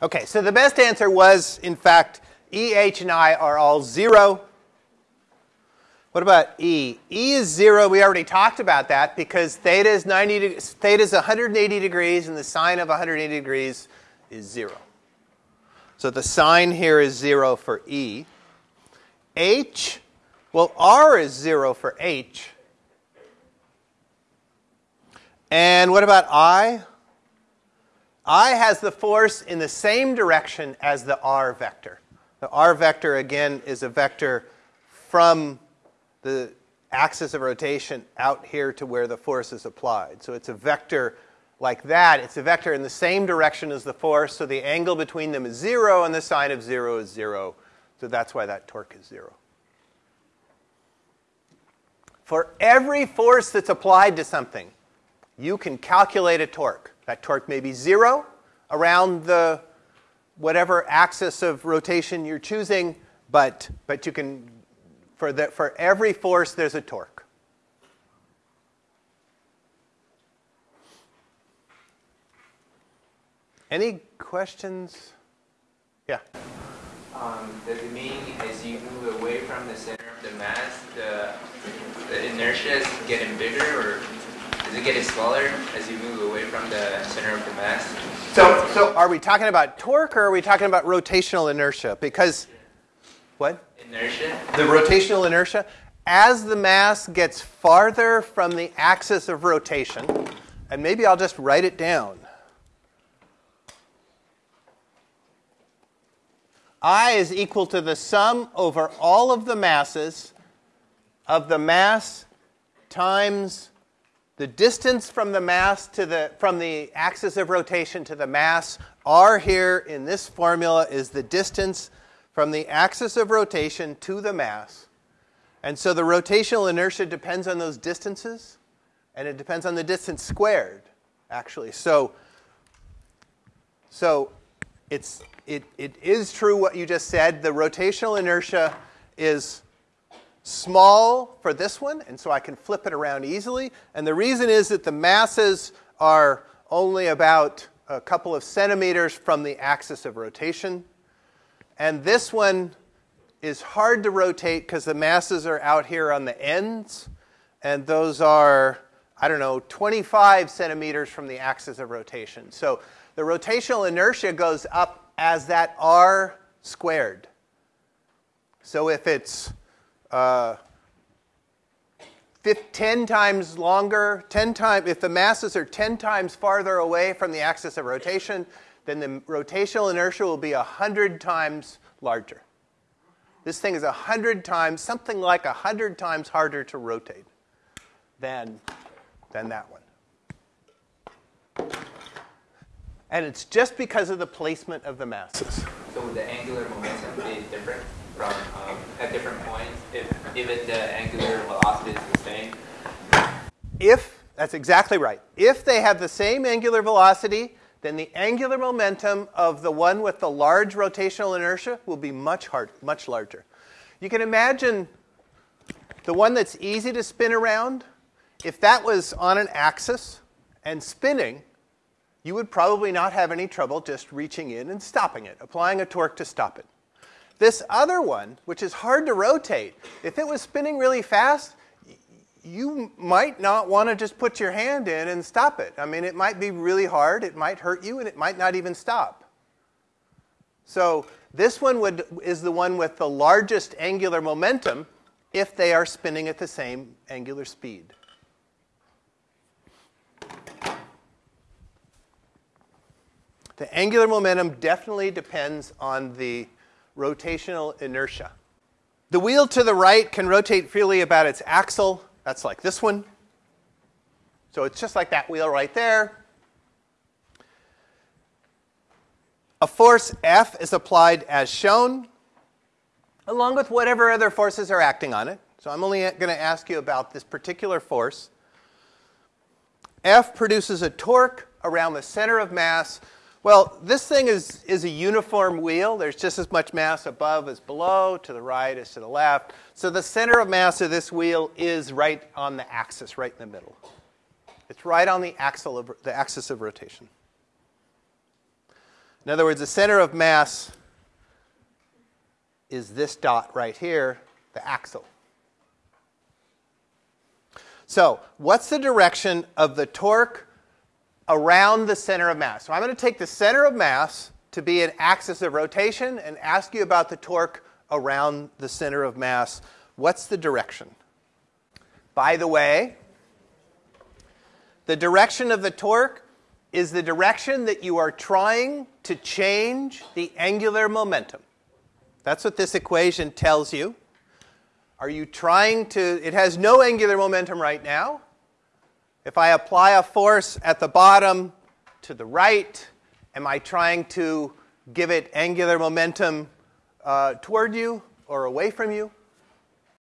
Okay, so the best answer was, in fact, E, H, and I are all 0. What about E? E is 0. We already talked about that because theta is, 90 theta is 180 degrees and the sine of 180 degrees is 0. So the sine here is 0 for E. H, well, R is 0 for H. And what about I? I has the force in the same direction as the R vector. The R vector, again, is a vector from the axis of rotation out here to where the force is applied. So it's a vector like that. It's a vector in the same direction as the force, so the angle between them is 0, and the sine of 0 is 0. So that's why that torque is 0. For every force that's applied to something, you can calculate a torque. That torque may be 0 around the whatever axis of rotation you're choosing, but, but you can, for, the, for every force, there's a torque. Any questions? Yeah. Um, does it mean as you move away from the center of the mass, the, the inertia is getting bigger, or does it get smaller as you move away from the center of the mass? So, so are we talking about torque or are we talking about rotational inertia? Because, what? Inertia. The rotational inertia. As the mass gets farther from the axis of rotation, and maybe I'll just write it down. I is equal to the sum over all of the masses of the mass times the distance from the mass to the from the axis of rotation to the mass r here in this formula is the distance from the axis of rotation to the mass. And so the rotational inertia depends on those distances and it depends on the distance squared actually. So so it's it, it is true what you just said. The rotational inertia is small for this one, and so I can flip it around easily. And the reason is that the masses are only about a couple of centimeters from the axis of rotation. And this one is hard to rotate because the masses are out here on the ends, and those are, I don't know, 25 centimeters from the axis of rotation. So the rotational inertia goes up as that r squared. So if it's uh, 10 times longer, 10 times, if the masses are 10 times farther away from the axis of rotation, then the rotational inertia will be 100 times larger. This thing is 100 times, something like 100 times harder to rotate than, than that one. And it's just because of the placement of the masses. So would the angular momentum be different at different points if even the angular velocity is the same? If that's exactly right. If they have the same angular velocity, then the angular momentum of the one with the large rotational inertia will be much hard, much larger. You can imagine the one that's easy to spin around. If that was on an axis and spinning, you would probably not have any trouble just reaching in and stopping it, applying a torque to stop it. This other one, which is hard to rotate, if it was spinning really fast, you might not want to just put your hand in and stop it. I mean, it might be really hard, it might hurt you, and it might not even stop. So this one would, is the one with the largest angular momentum if they are spinning at the same angular speed. The angular momentum definitely depends on the rotational inertia. The wheel to the right can rotate freely about its axle. That's like this one. So it's just like that wheel right there. A force F is applied as shown, along with whatever other forces are acting on it. So I'm only going to ask you about this particular force. F produces a torque around the center of mass well, this thing is, is a uniform wheel. There's just as much mass above as below, to the right as to the left. So the center of mass of this wheel is right on the axis, right in the middle. It's right on the, axle of, the axis of rotation. In other words, the center of mass is this dot right here, the axle. So, what's the direction of the torque around the center of mass? So, I'm going to take the center of mass to be an axis of rotation and ask you about the torque around the center of mass. What's the direction? By the way, the direction of the torque is the direction that you are trying to change the angular momentum. That's what this equation tells you. Are you trying to, it has no angular momentum right now. If I apply a force at the bottom to the right, am I trying to give it angular momentum uh, toward you or away from you?